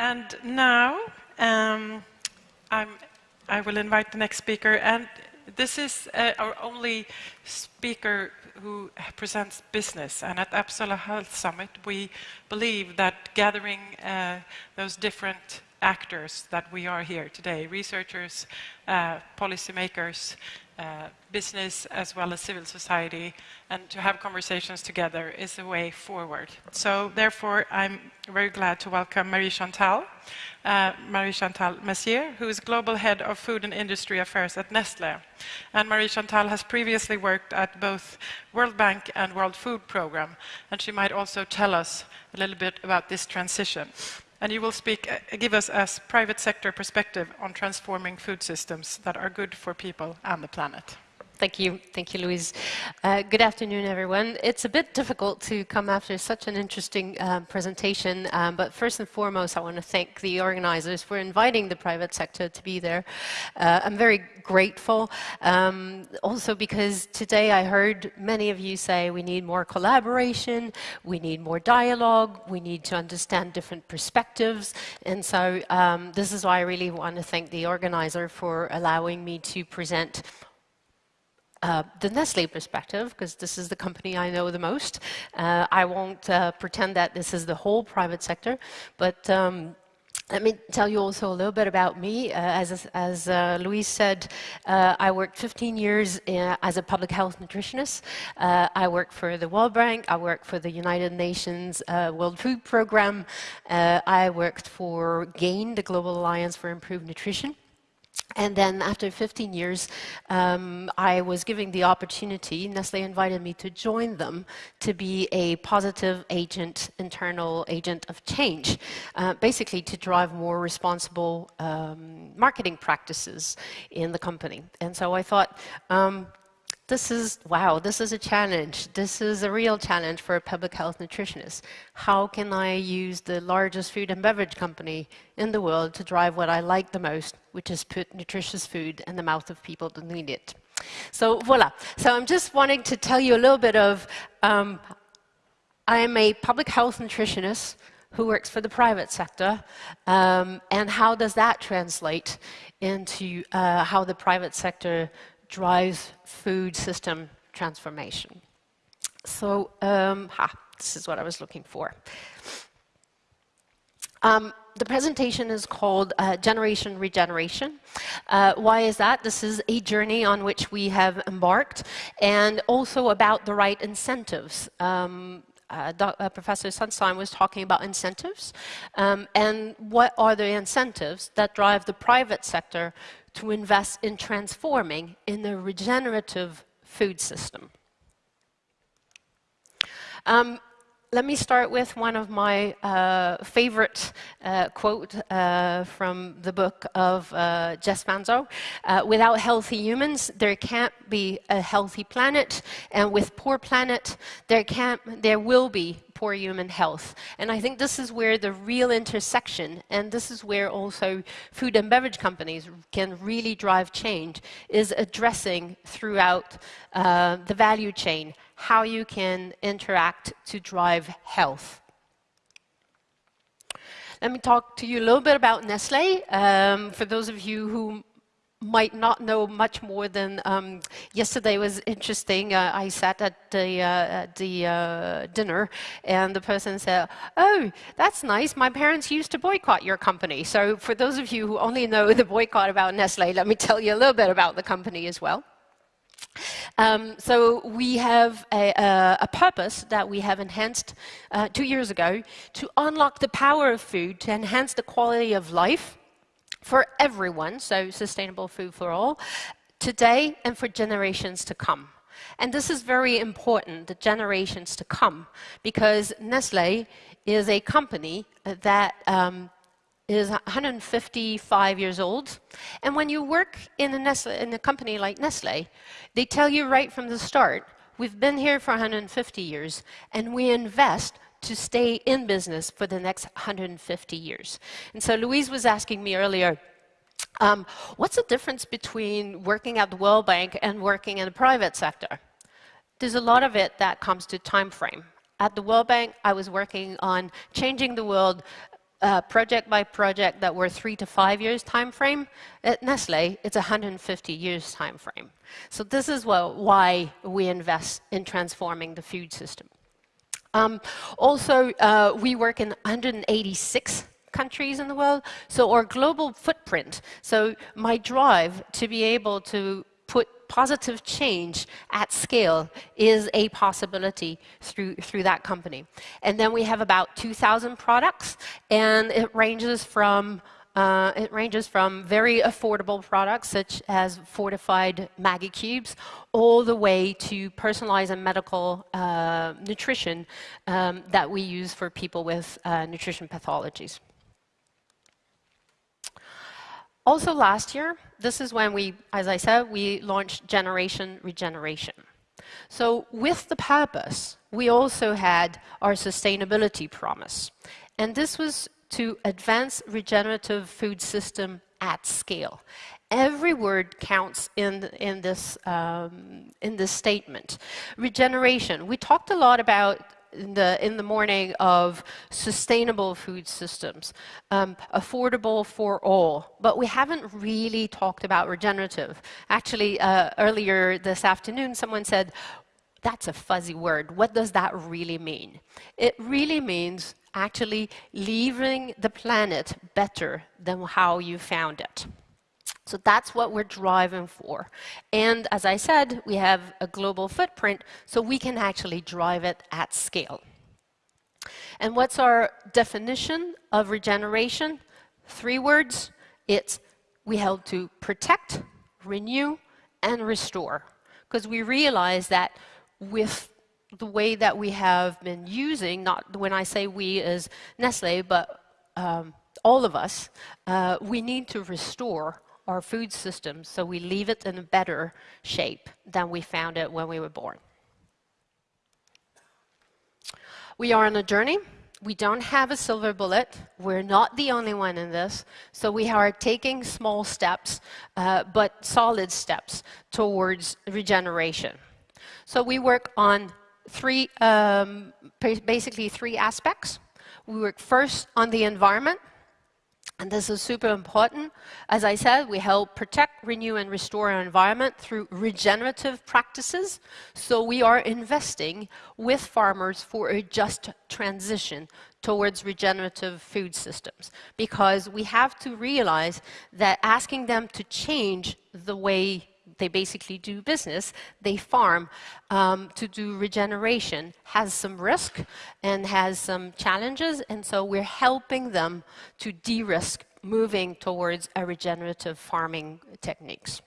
And now um, i will invite the next speaker. And this is uh, our only speaker who presents business. And at Uppsala Health Summit, we believe that gathering uh, those different actors that we are here today, researchers, uh, policymakers, uh, business as well as civil society, and to have conversations together is the way forward. So therefore, I'm very glad to welcome Marie Chantal, uh, Marie Chantal Messier, who is Global Head of Food and Industry Affairs at Nestlé. And Marie Chantal has previously worked at both World Bank and World Food Programme, and she might also tell us a little bit about this transition and you will speak, uh, give us a private sector perspective on transforming food systems that are good for people and the planet. Thank you. Thank you, Louise. Uh, good afternoon, everyone. It's a bit difficult to come after such an interesting uh, presentation, um, but first and foremost, I want to thank the organizers for inviting the private sector to be there. Uh, I'm very grateful, um, also because today I heard many of you say we need more collaboration, we need more dialogue, we need to understand different perspectives, and so um, this is why I really want to thank the organizer for allowing me to present uh, the Nestle perspective, because this is the company I know the most. Uh, I won't uh, pretend that this is the whole private sector, but um, let me tell you also a little bit about me. Uh, as as uh, Louise said, uh, I worked 15 years in, as a public health nutritionist. I worked for the World Bank. I worked for the United Nations World Food Programme. I worked for GAIN, the Global Alliance for Improved Nutrition. And then after 15 years, um, I was given the opportunity, Nestle invited me to join them to be a positive agent, internal agent of change, uh, basically to drive more responsible um, marketing practices in the company. And so I thought, um, this is, wow, this is a challenge. This is a real challenge for a public health nutritionist. How can I use the largest food and beverage company in the world to drive what I like the most, which is put nutritious food in the mouth of people that need it? So voila. So I'm just wanting to tell you a little bit of, um, I am a public health nutritionist who works for the private sector, um, and how does that translate into uh, how the private sector drives food system transformation. So, um, ha, this is what I was looking for. Um, the presentation is called uh, Generation Regeneration. Uh, why is that? This is a journey on which we have embarked, and also about the right incentives. Um, uh, uh, Professor Sunstein was talking about incentives, um, and what are the incentives that drive the private sector to invest in transforming in the regenerative food system. Um, let me start with one of my uh, favorite uh, quote uh, from the book of uh, Jess. Uh, without healthy humans, there can't be a healthy planet, and with poor planet, there can't, there will be poor human health. And I think this is where the real intersection, and this is where also food and beverage companies can really drive change, is addressing throughout uh, the value chain how you can interact to drive health. Let me talk to you a little bit about Nestle. Um, for those of you who might not know much more than um, yesterday was interesting. Uh, I sat at the, uh, at the uh, dinner and the person said, oh, that's nice. My parents used to boycott your company. So for those of you who only know the boycott about Nestle, let me tell you a little bit about the company as well. Um, so we have a, a, a, purpose that we have enhanced uh, two years ago to unlock the power of food, to enhance the quality of life for everyone, so sustainable food for all, today and for generations to come. And this is very important, the generations to come, because Nestle is a company that um, is 155 years old. And when you work in a, Nestle, in a company like Nestle, they tell you right from the start, we've been here for 150 years, and we invest to stay in business for the next 150 years. And so Louise was asking me earlier, um, what's the difference between working at the World Bank and working in the private sector? There's a lot of it that comes to time frame. At the World Bank, I was working on changing the world uh, project by project that were three to five years time frame. At Nestle, it's 150 years time frame. So this is what, why we invest in transforming the food system. Um, also, uh, we work in 186 countries in the world, so our global footprint. So my drive to be able to put positive change at scale is a possibility through, through that company. And then we have about 2,000 products, and it ranges from uh, it ranges from very affordable products such as fortified Maggi cubes all the way to personalized and medical uh, nutrition um, that we use for people with uh, nutrition pathologies. Also last year, this is when we, as I said, we launched Generation Regeneration. So with the purpose, we also had our sustainability promise. And this was to advance regenerative food system at scale. Every word counts in, in, this, um, in this statement. Regeneration. We talked a lot about in the, in the morning of sustainable food systems, um, affordable for all, but we haven't really talked about regenerative. Actually, uh, earlier this afternoon, someone said, that's a fuzzy word. What does that really mean? It really means actually leaving the planet better than how you found it. So that's what we're driving for. And as I said, we have a global footprint, so we can actually drive it at scale. And what's our definition of regeneration? Three words. It's we help to protect, renew, and restore. Because we realize that with the way that we have been using, not when I say we as Nestle, but um, all of us, uh, we need to restore our food system so we leave it in a better shape than we found it when we were born. We are on a journey. We don't have a silver bullet. We're not the only one in this. So we are taking small steps, uh, but solid steps towards regeneration. So we work on three, um, basically three aspects. We work first on the environment. And this is super important. As I said, we help protect, renew, and restore our environment through regenerative practices. So we are investing with farmers for a just transition towards regenerative food systems. Because we have to realize that asking them to change the way they basically do business, they farm um, to do regeneration, has some risk and has some challenges, and so we're helping them to de-risk moving towards a regenerative farming techniques.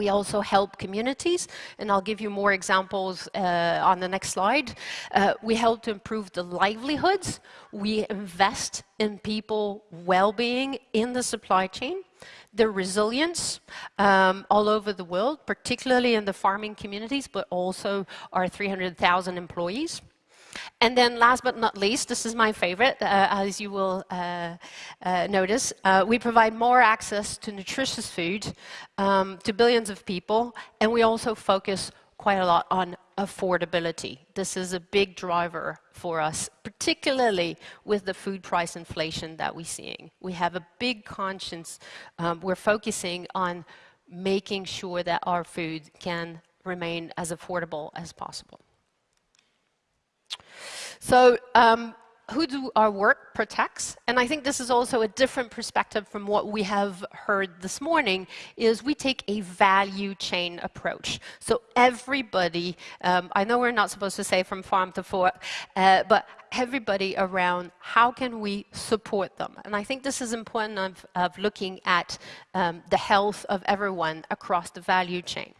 We also help communities, and I'll give you more examples uh, on the next slide. Uh, we help to improve the livelihoods. We invest in people well-being in the supply chain the resilience um, all over the world, particularly in the farming communities, but also our 300,000 employees. And then last but not least, this is my favorite, uh, as you will uh, uh, notice, uh, we provide more access to nutritious food um, to billions of people, and we also focus quite a lot on affordability. This is a big driver for us, particularly with the food price inflation that we're seeing. We have a big conscience. Um, we're focusing on making sure that our food can remain as affordable as possible. So um, who do our work protects, and I think this is also a different perspective from what we have heard this morning, is we take a value chain approach. So everybody, um, I know we're not supposed to say from farm to fork, uh, but everybody around, how can we support them? And I think this is important of, of looking at um, the health of everyone across the value chain.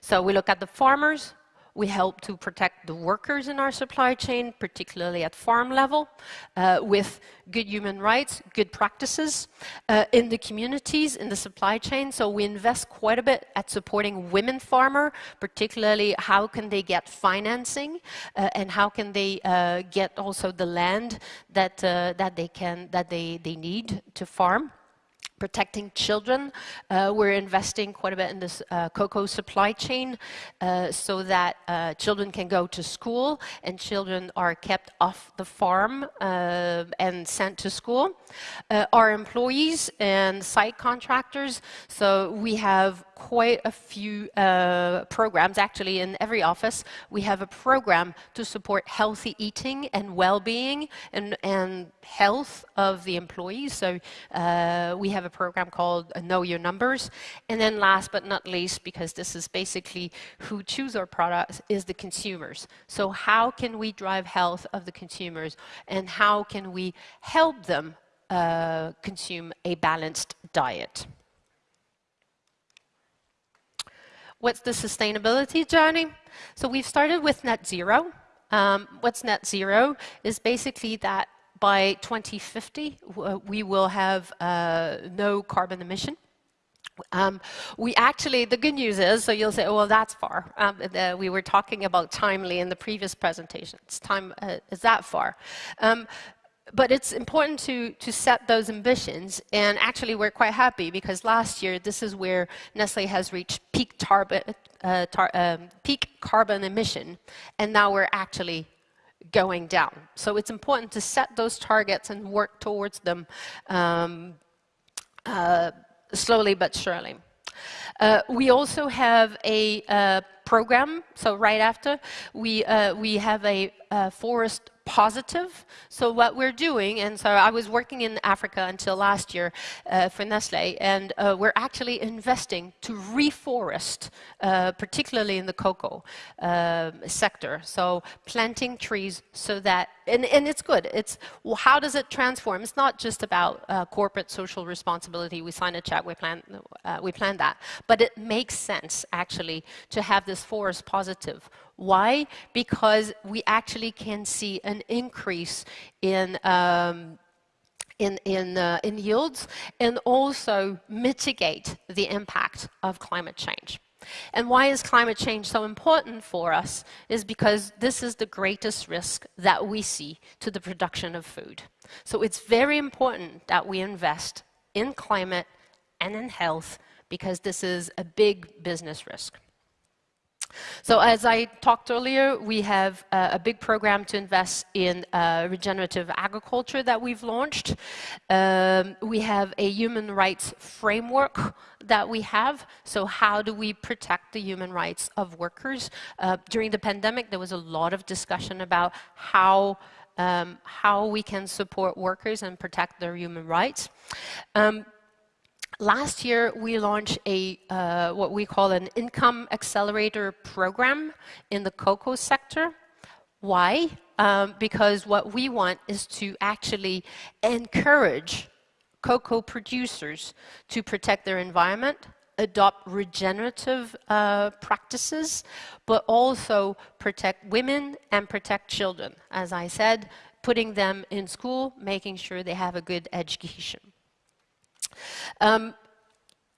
So we look at the farmers, we help to protect the workers in our supply chain, particularly at farm level, uh, with good human rights, good practices uh, in the communities, in the supply chain. So we invest quite a bit at supporting women farmer, particularly how can they get financing uh, and how can they uh, get also the land that, uh, that they, can, that they, they need to farm protecting children. Uh, we're investing quite a bit in this uh, cocoa supply chain uh, so that uh, children can go to school and children are kept off the farm uh, and sent to school. Uh, our employees and site contractors, so we have quite a few uh, programs. Actually, in every office, we have a program to support healthy eating and well-being and, and health of the employees. So uh, we have a program called Know Your Numbers. And then last but not least, because this is basically who choose our products, is the consumers. So how can we drive health of the consumers and how can we help them uh, consume a balanced diet? What's the sustainability journey? So we've started with net zero. Um, what's net zero is basically that by 2050 we will have uh, no carbon emission. Um, we actually, the good news is, so you'll say, oh, well, that's far. Um, the, we were talking about timely in the previous presentation. It's time, uh, is that far? Um, but it's important to, to set those ambitions. And actually, we're quite happy because last year, this is where Nestle has reached peak, uh, um, peak carbon emission. And now we're actually going down. So it's important to set those targets and work towards them um, uh, slowly but surely. Uh, we also have a uh, program, so right after, we, uh, we have a uh, forest positive. So what we're doing, and so I was working in Africa until last year uh, for Nestle, and uh, we're actually investing to reforest, uh, particularly in the cocoa um, sector. So planting trees so that, and, and it's good. It's well, how does it transform? It's not just about uh, corporate social responsibility. We sign a check, we plan, uh, we plan that, but it makes sense actually to have this forest positive why? Because we actually can see an increase in um, in, in, uh, in yields and also mitigate the impact of climate change. And why is climate change so important for us is because this is the greatest risk that we see to the production of food. So it's very important that we invest in climate and in health because this is a big business risk. So as I talked earlier, we have uh, a big program to invest in uh, regenerative agriculture that we've launched. Um, we have a human rights framework that we have. So how do we protect the human rights of workers? Uh, during the pandemic, there was a lot of discussion about how um, how we can support workers and protect their human rights. Um, Last year, we launched a uh, what we call an income accelerator program in the cocoa sector. Why? Um, because what we want is to actually encourage cocoa producers to protect their environment, adopt regenerative uh, practices, but also protect women and protect children. As I said, putting them in school, making sure they have a good education. Um,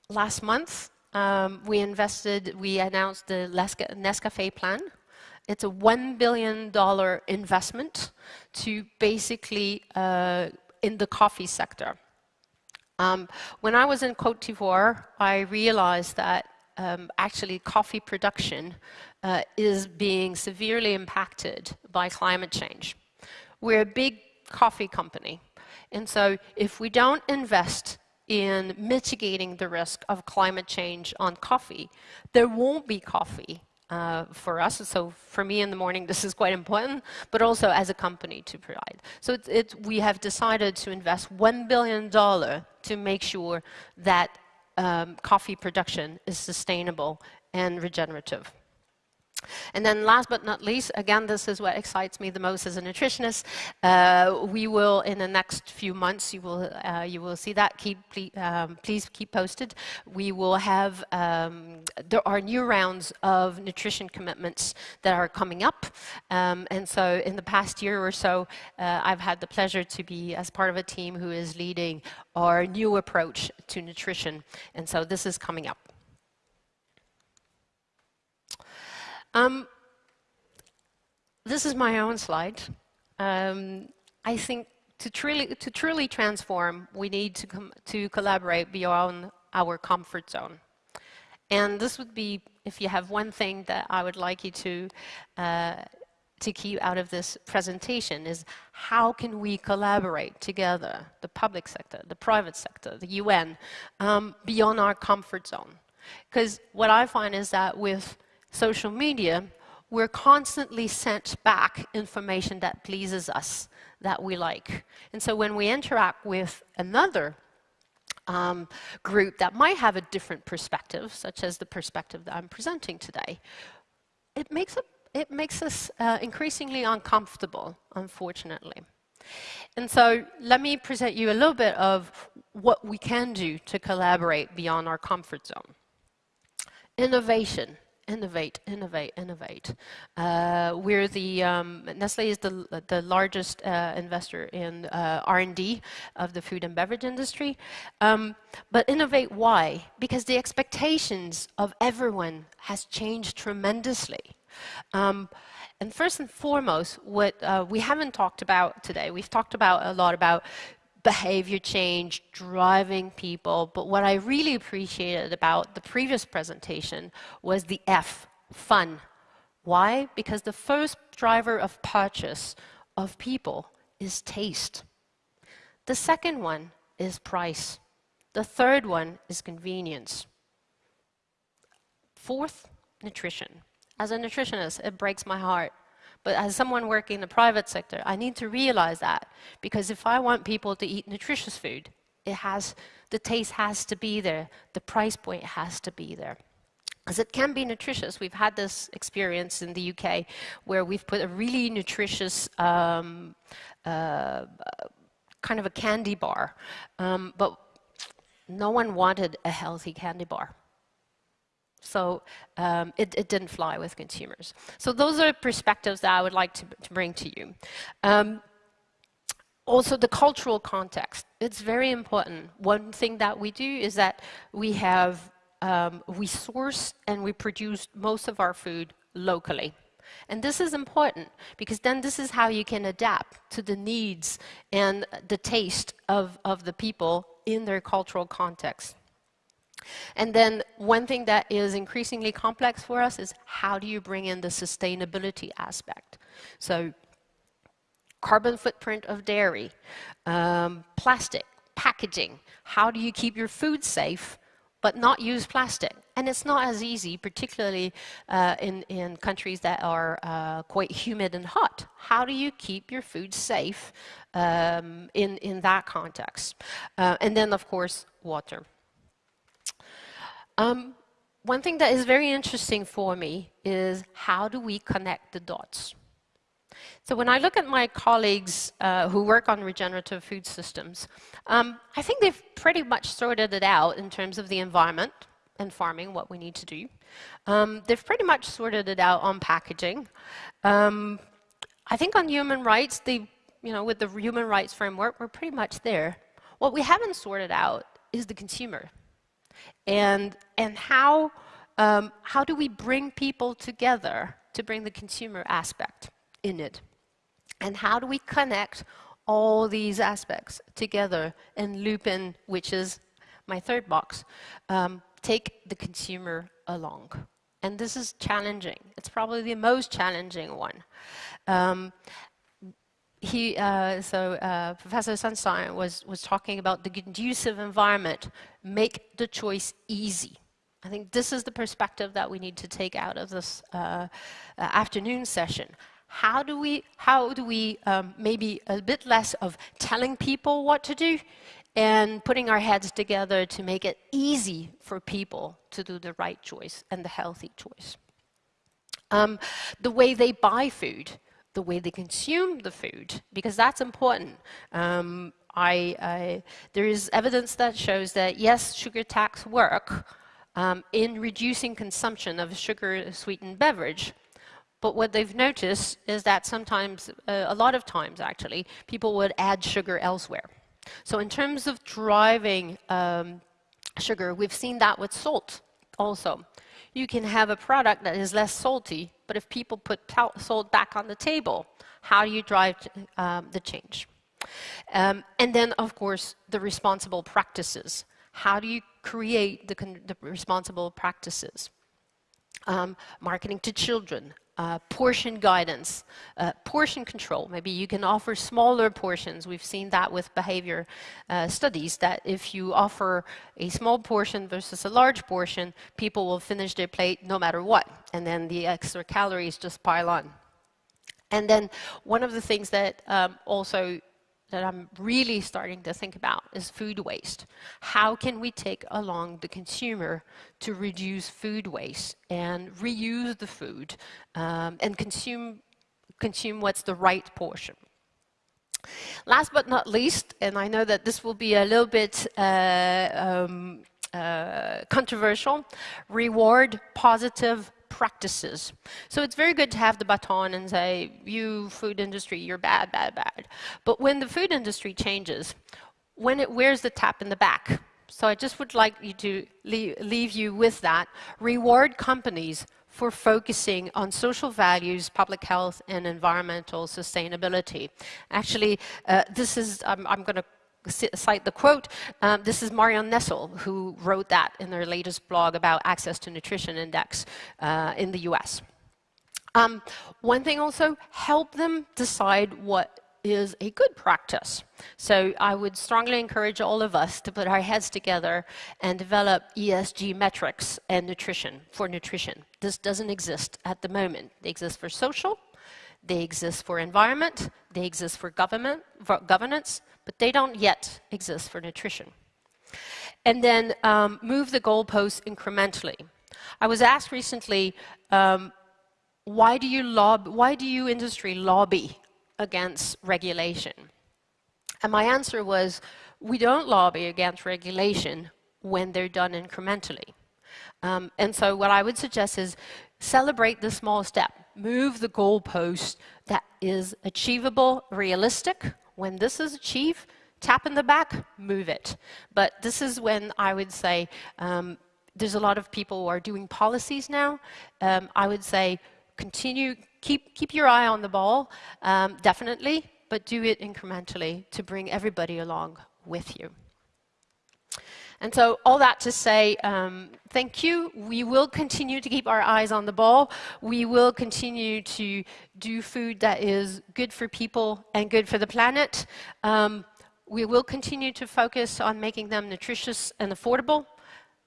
last month, um, we invested, we announced the Nescafe plan. It's a $1 billion investment to basically uh, in the coffee sector. Um, when I was in Cote d'Ivoire, I realized that um, actually coffee production uh, is being severely impacted by climate change. We're a big coffee company. And so if we don't invest in mitigating the risk of climate change on coffee. There won't be coffee uh, for us. So for me in the morning, this is quite important, but also as a company to provide. So we have decided to invest $1 billion to make sure that um, coffee production is sustainable and regenerative. And then last but not least, again, this is what excites me the most as a nutritionist. Uh, we will, in the next few months, you will, uh, you will see that. Keep, please, um, please keep posted. We will have, um, there are new rounds of nutrition commitments that are coming up. Um, and so in the past year or so, uh, I've had the pleasure to be as part of a team who is leading our new approach to nutrition. And so this is coming up. Um, this is my own slide. Um, I think to truly, to truly transform, we need to, to collaborate beyond our comfort zone. And this would be, if you have one thing that I would like you to, uh, to keep out of this presentation is how can we collaborate together, the public sector, the private sector, the UN, um, beyond our comfort zone. Because what I find is that with social media, we're constantly sent back information that pleases us, that we like. And so when we interact with another um, group that might have a different perspective, such as the perspective that I'm presenting today, it makes, it makes us uh, increasingly uncomfortable, unfortunately. And so let me present you a little bit of what we can do to collaborate beyond our comfort zone. Innovation innovate, innovate, innovate. Uh, we're the um, Nestle is the the largest uh, investor in uh, R&D of the food and beverage industry. Um, but innovate, why? Because the expectations of everyone has changed tremendously. Um, and first and foremost, what uh, we haven't talked about today, we've talked about a lot about behavior change, driving people. But what I really appreciated about the previous presentation was the F, fun. Why? Because the first driver of purchase of people is taste. The second one is price. The third one is convenience. Fourth, nutrition. As a nutritionist, it breaks my heart but as someone working in the private sector, I need to realize that because if I want people to eat nutritious food, it has, the taste has to be there, the price point has to be there. Because it can be nutritious. We've had this experience in the UK where we've put a really nutritious um, uh, kind of a candy bar, um, but no one wanted a healthy candy bar. So um, it, it, didn't fly with consumers. So those are perspectives that I would like to, to bring to you. Um, also, the cultural context. It's very important. One thing that we do is that we have, um, we source and we produce most of our food locally. And this is important because then this is how you can adapt to the needs and the taste of, of the people in their cultural context. And then one thing that is increasingly complex for us is how do you bring in the sustainability aspect? So carbon footprint of dairy, um, plastic, packaging. How do you keep your food safe but not use plastic? And it's not as easy, particularly uh, in, in countries that are uh, quite humid and hot. How do you keep your food safe um, in, in that context? Uh, and then, of course, water. Um, one thing that is very interesting for me is how do we connect the dots? So when I look at my colleagues uh, who work on regenerative food systems, um, I think they've pretty much sorted it out in terms of the environment and farming, what we need to do. Um, they've pretty much sorted it out on packaging. Um, I think on human rights, they, you know, with the human rights framework, we're pretty much there. What we haven't sorted out is the consumer and, and how, um, how do we bring people together to bring the consumer aspect in it? And how do we connect all these aspects together and loop in, which is my third box, um, take the consumer along. And this is challenging. It's probably the most challenging one. Um, he, uh, so uh, Professor Sunstein was, was talking about the conducive environment, make the choice easy. I think this is the perspective that we need to take out of this uh, uh afternoon session. How do we, how do we um, maybe a bit less of telling people what to do and putting our heads together to make it easy for people to do the right choice and the healthy choice. Um, the way they buy food the way they consume the food, because that's important. Um, I, I, there is evidence that shows that yes, sugar tax work um, in reducing consumption of sugar-sweetened beverage, but what they've noticed is that sometimes, uh, a lot of times actually, people would add sugar elsewhere. So in terms of driving um, sugar, we've seen that with salt also. You can have a product that is less salty, but if people put salt back on the table, how do you drive um, the change? Um, and then, of course, the responsible practices. How do you create the, the responsible practices? Um, marketing to children, uh, portion guidance, uh, portion control. Maybe you can offer smaller portions. We've seen that with behavior uh, studies, that if you offer a small portion versus a large portion, people will finish their plate no matter what. And then the extra calories just pile on. And then one of the things that um, also that I'm really starting to think about is food waste. How can we take along the consumer to reduce food waste and reuse the food um, and consume, consume what's the right portion? Last but not least, and I know that this will be a little bit uh, um, uh, controversial, reward positive practices. So it's very good to have the baton and say, you food industry, you're bad, bad, bad. But when the food industry changes, when it wears the tap in the back, so I just would like you to leave, leave you with that, reward companies for focusing on social values, public health, and environmental sustainability. Actually, uh, this is, I'm, I'm going to cite the quote. Um, this is Marion Nestle, who wrote that in their latest blog about Access to Nutrition Index uh, in the US. Um, one thing also, help them decide what is a good practice. So I would strongly encourage all of us to put our heads together and develop ESG metrics and nutrition for nutrition. This doesn't exist at the moment. They exist for social, they exist for environment, they exist for government, for governance, but they don't yet exist for nutrition. And then um, move the goalposts incrementally. I was asked recently, um, why do you lobby, why do you industry lobby against regulation? And my answer was, we don't lobby against regulation when they're done incrementally. Um, and so what I would suggest is celebrate the small step. Move the goalpost that is achievable, realistic, when this is achieved, tap in the back, move it. But this is when I would say um, there's a lot of people who are doing policies now. Um, I would say continue, keep, keep your eye on the ball, um, definitely, but do it incrementally to bring everybody along with you. And so all that to say, um, thank you. We will continue to keep our eyes on the ball. We will continue to do food that is good for people and good for the planet. Um, we will continue to focus on making them nutritious and affordable.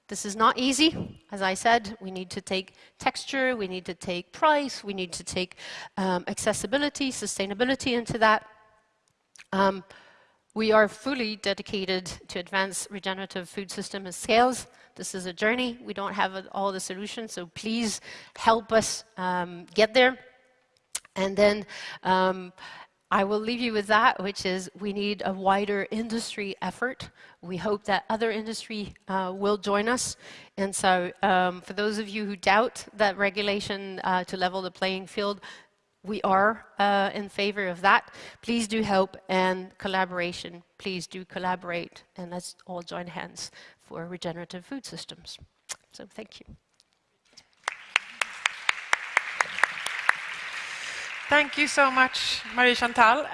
This is not easy. As I said, we need to take texture, we need to take price, we need to take um, accessibility, sustainability into that. We are fully dedicated to advance regenerative food system and scales. This is a journey. We don't have all the solutions, so please help us um, get there. And then um, I will leave you with that, which is we need a wider industry effort. We hope that other industry uh, will join us. And so um, for those of you who doubt that regulation uh, to level the playing field, we are uh, in favor of that. Please do help and collaboration. Please do collaborate and let's all join hands for regenerative food systems. So thank you. Thank you so much, Marie Chantal.